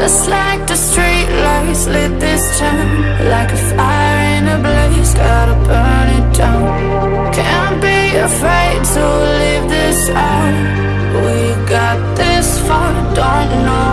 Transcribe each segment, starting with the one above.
Just like the street lights lit this town Like a fire in a blaze, gotta burn it down. Can't be afraid to leave this out. We got this far, don't know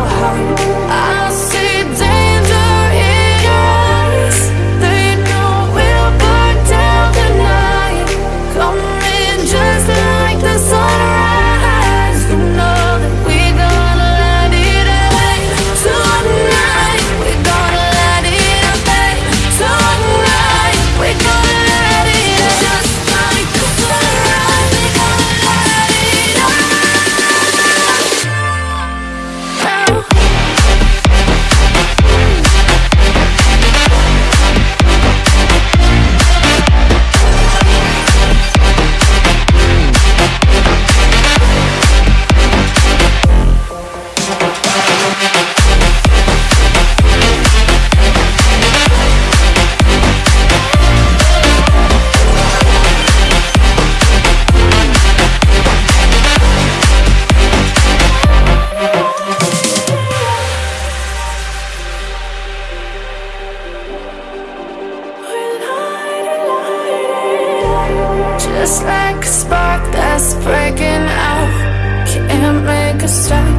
Just like a spark that's breaking out. Can't make a stop,